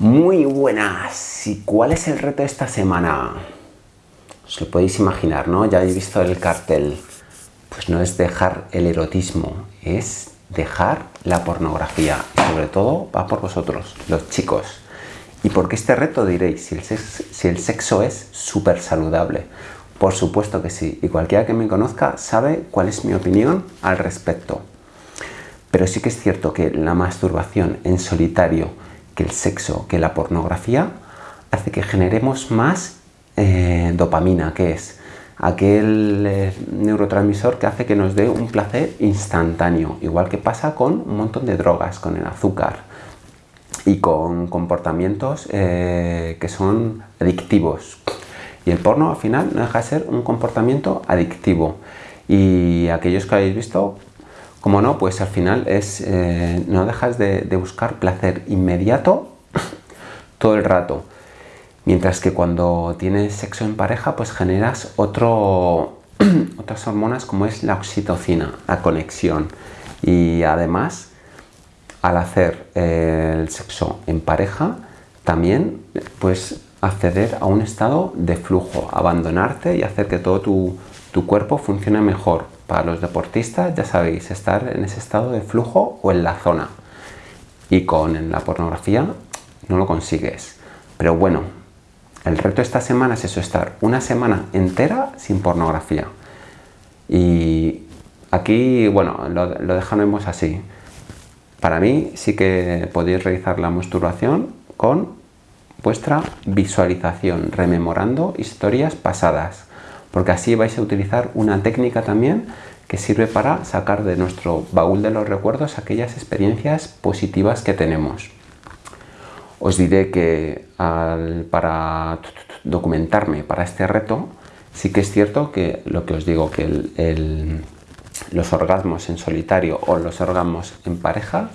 Muy buenas. ¿Y cuál es el reto de esta semana? Os lo podéis imaginar, ¿no? Ya habéis visto el cartel. Pues no es dejar el erotismo, es dejar la pornografía. Y sobre todo va por vosotros, los chicos. ¿Y por qué este reto? Diréis, si el sexo, si el sexo es súper saludable. Por supuesto que sí. Y cualquiera que me conozca sabe cuál es mi opinión al respecto. Pero sí que es cierto que la masturbación en solitario que el sexo, que la pornografía, hace que generemos más eh, dopamina, que es aquel eh, neurotransmisor que hace que nos dé un placer instantáneo, igual que pasa con un montón de drogas, con el azúcar y con comportamientos eh, que son adictivos. Y el porno al final no deja de ser un comportamiento adictivo. Y aquellos que habéis visto como no, pues al final es, eh, no dejas de, buscar placer inmediato todo el rato. Mientras que cuando tienes sexo en pareja, pues generas otro, otras hormonas como es la oxitocina, la conexión. Y además, al hacer eh, el sexo en pareja, también puedes acceder a un estado de flujo, abandonarte y hacer que todo tu, tu cuerpo funcione mejor para los deportistas, ya sabéis, estar en ese estado de flujo o en la zona. Y con la pornografía no lo consigues. Pero bueno, el reto esta semana es eso, estar una semana entera sin pornografía. Y aquí, bueno, lo, lo dejaremos así. Para mí sí que podéis realizar la masturbación con vuestra visualización, rememorando historias pasadas porque así vais a utilizar una técnica también que sirve para sacar de nuestro baúl de los recuerdos aquellas experiencias positivas que tenemos. Os diré que para documentarme para este reto, sí que es cierto que lo que os digo, que los orgasmos en solitario o los orgasmos en pareja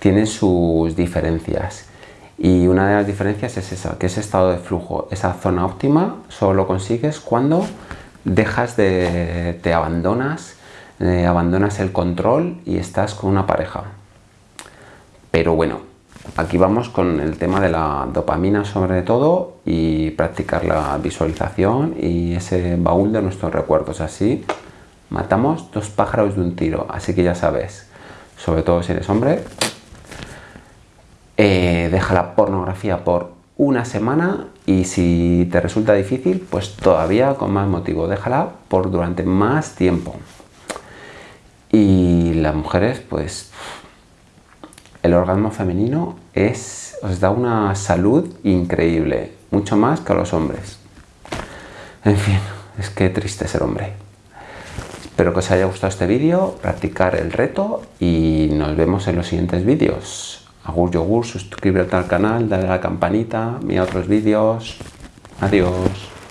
tienen sus diferencias. Y una de las diferencias es esa, que ese estado de flujo, esa zona óptima, solo lo consigues cuando dejas de, te abandonas, eh, abandonas el control y estás con una pareja. Pero bueno, aquí vamos con el tema de la dopamina sobre todo y practicar la visualización y ese baúl de nuestros recuerdos. Así matamos dos pájaros de un tiro, así que ya sabes, sobre todo si eres hombre, eh, deja la pornografía por una semana y si te resulta difícil, pues todavía con más motivo, déjala por durante más tiempo. Y las mujeres, pues el orgasmo femenino es, os da una salud increíble, mucho más que a los hombres. En fin, es que triste ser hombre. Espero que os haya gustado este vídeo, practicar el reto y nos vemos en los siguientes vídeos. Agur yogur, suscríbete al canal, dale a la campanita, mira otros vídeos. Adiós.